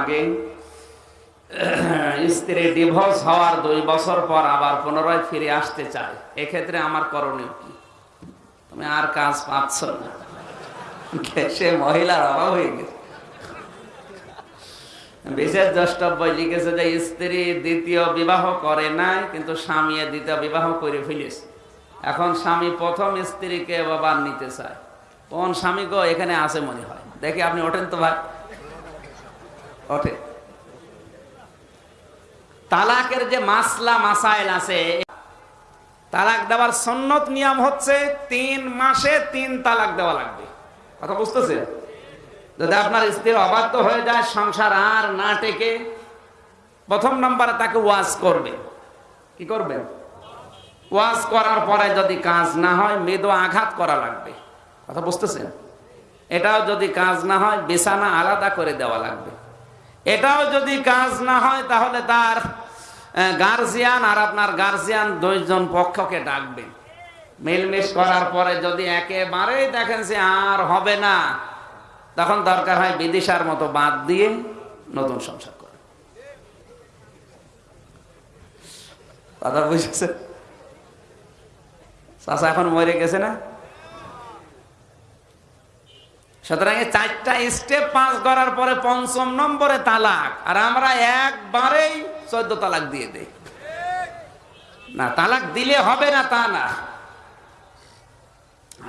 আগে। স্ত্রী ডিভোর্স হওয়ার দুই বছর পর আবার পুনরায় ফিরে আসতে চায়। এক্ষেত্রে আমার করণীয় কি? তুমি আর কাজ পাচ্ছ না। সে মহিলার অভাব হয়ে গেছে। বিশেষ দ্রষ্টব্য লিখেছে যে স্ত্রী দ্বিতীয় বিবাহ করে নাই, কিন্তু স্বামী দ্বিতীয় বিবাহ করে ফেলেছে। এখন স্বামী প্রথম স্ত্রীকে বাবা নিতে চায়। কোন স্বামী গো এখানে আছে মনে হয়? দেখি আপনি ওঠেন তো ভাই। ওঠে। তালাকের যে মাসলা, মাসাইল আছে, তালাক দেওয়ার সন্ন্যত নিয়ম হচ্ছে তিন মাসে তিন তালাক দেওয়া লাগবে। কথা বুঝতেছে? যদি আপনার স্ত্রী অবাধ্য হয়ে যায়, সংসার আর না টেকে, প্রথম নম্বরে তাকে ওয়াজ করবে। কি করবে? ওয়াজ করার পরে যদি কাজ না হয়, মৃদু আঘাত করা লাগবে। কথা বুঝতেছেন? এটাও যদি কাজ না হয়, বিছানা আলাদা করে দেওয়া লাগবে। এটাও যদি কাজ না হয়, তাহলে তার গার্জিয়ান আর আপনার গার্জিয়ান দুইজন পক্ষকে ডাকবে। মিলমিশ করার পরে যদি একেবারেই দেখেন যে আর হবে না, তখন দরকার হয় বিদিশার মতো বাদ দিয়ে নতুন সংসার করে। কথা বুঝেছে চাষা এখন মরে গেছে না? সুতরাং এই চারটা স্টেপ পাস করার পরে পঞ্চম নম্বরে তালাক। আর আমরা একবারেই চোদ্দ তালাক দিয়ে দেই। না, তালাক দিলে হবে না তা না।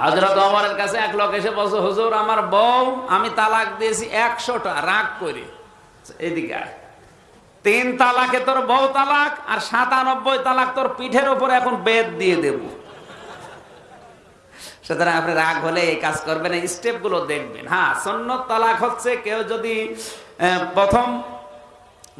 হজরত অমরের কাছে এক লোক এসে বলছে, হুজুর, আমার বউ, আমি তালাক দিয়েছি একশোটা, রাগ করে। এদিকে তিন তালাকে তোর বউ তালাক আর সাতানব্বই তালাক তোর পিঠের ওপরে এখন বেদ দিয়ে দেব। সুতরাং আপনি রাগ হলে এই কাজ করবেন এই স্টেপগুলো দেখবেন। হ্যাঁ সন্ন্যত তালাক হচ্ছে কেউ যদি প্রথম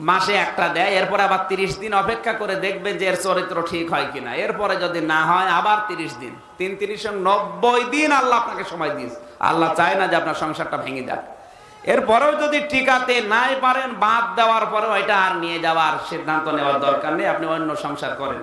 মাসে একটা দেয়, এরপরে আবার তিরিশ দিন অপেক্ষা করে দেখবেন যে এর চরিত্র ঠিক হয় কিনা। এরপরে যদি না হয়, আবার তিরিশ দিন। তিন তিরিশ নব্বই দিন আল্লাহ আপনাকে সময় দিয়েছে। আল্লাহ চায় না যে আপনার সংসারটা ভেঙে যাক। এরপরেও যদি টিকাতে নাই পারেন, বাদ দেওয়ার পরেও এটা আর নিয়ে যাওয়ার সিদ্ধান্ত নেওয়ার দরকার নেই, আপনি অন্য সংসার করেন।